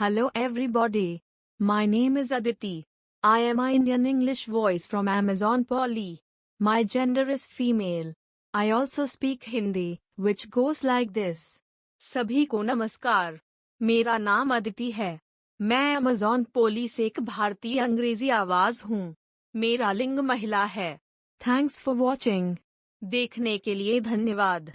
Hello everybody. My name is Aditi. I am an Indian English voice from Amazon Polly. My gender is female. I also speak Hindi, which goes like this. सभी को नमस्कार मेरा नाम अदिति है मैं Amazon पोली से एक भारतीय अंग्रेज़ी आवाज़ हूँ मेरा लिंग महिला है थैंक्स फॉर वॉचिंग देखने के लिए धन्यवाद